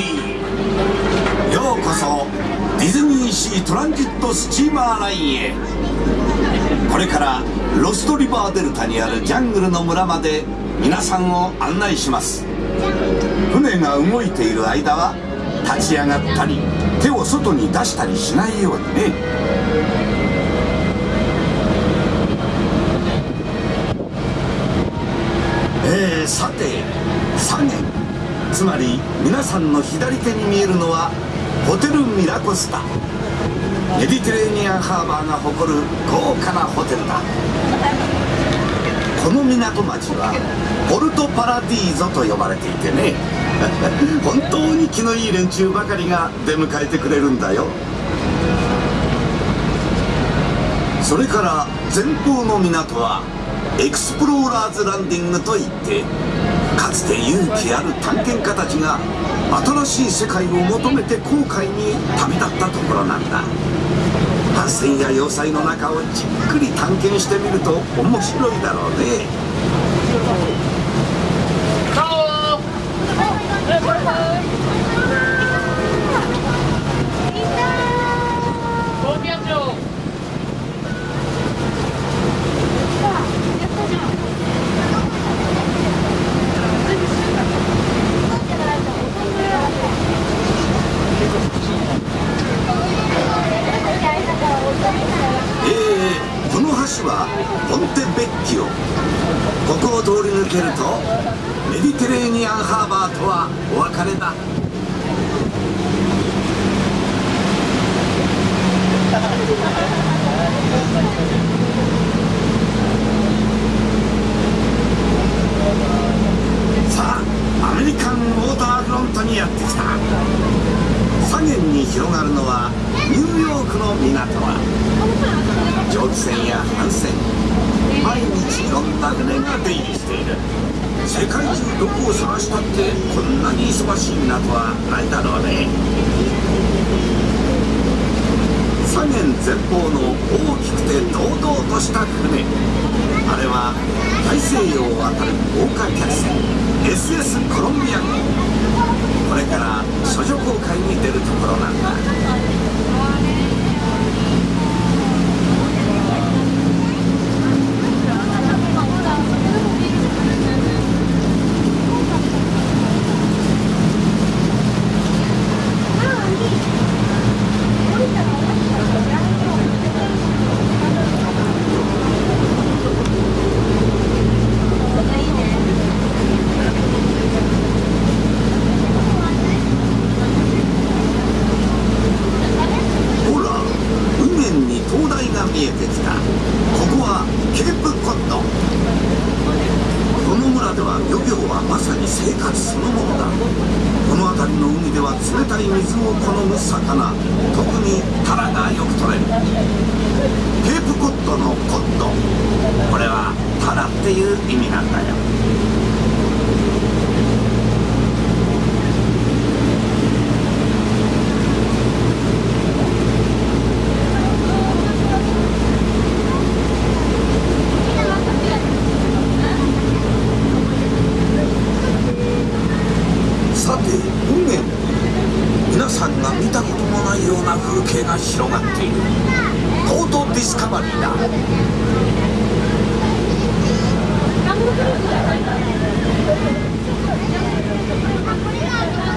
ようこそディズニーシートランジットスチーマーラインへ。これからロストリバーデルタにあるジャングルの村まで皆さんを案内します。船が動いている間は立ち上がったり手を外に出したりしないようにね。えー、さて3年つまり皆さんの左手に見えるのはホテルミラコスタ。メディテレーニアンハーバーが誇る豪華なホテルだ。この港町はポルトパラディーゾと呼ばれていてね 本当に気のいい連中ばかりが出迎えてくれるんだよ。それから前方の港はエクスプローラーズランディングといってかつて勇気ある探検家たちが新しい世界を求めて航海に旅立ったところなんだ。発船や要塞の中をじっくり探検してみると面白いだろうね。橋はポンテベッキオここを通り抜けるとメディテレーニアンハーバーとはお別れだ。さあアメリカンウォーターフロントにやってきた。左舷に広がるのはニューヨークの港は蒸気船や帆船毎日いろんな船が出入りしている？世界中どこを探したってこんなに忙しい港はないだろうね。左舷前方の大きくて堂々とした船。あれは大西洋を渡る豪華客船。SS コロンビア号。これから処女航海に出るところなんだ。まさに生活そのものだ。この辺りの海では冷たい水を好む魚。特にタラがよく取れる。だこれがあるから。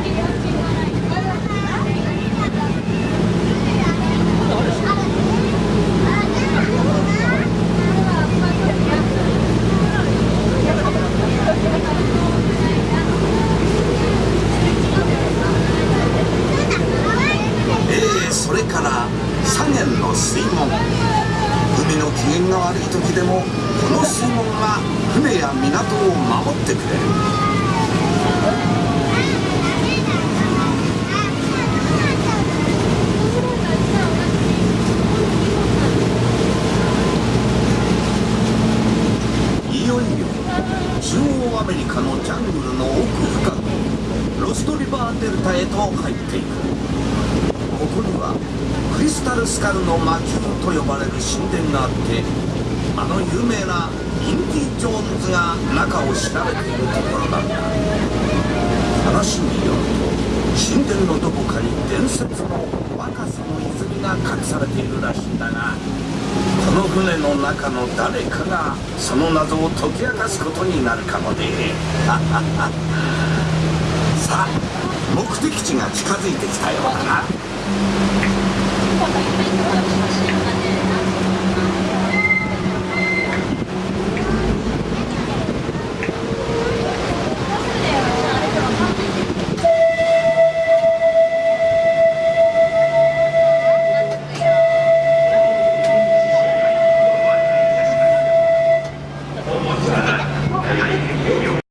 や港を守ってくれる。中央アメリカのジャングルの奥深くロストリバーデルタへと入っていく。ここにはクリスタルスカルの魔球と呼ばれる神殿があってあの有名なインディ・ジョーンズが中を調べているところだ。っだ話によると神殿のどこかに伝説の若さの泉が隠されているらしいんだがこの船の中の誰かがその謎を解き明かすことになるかもね。さあ目的地が近づいてきたようだな。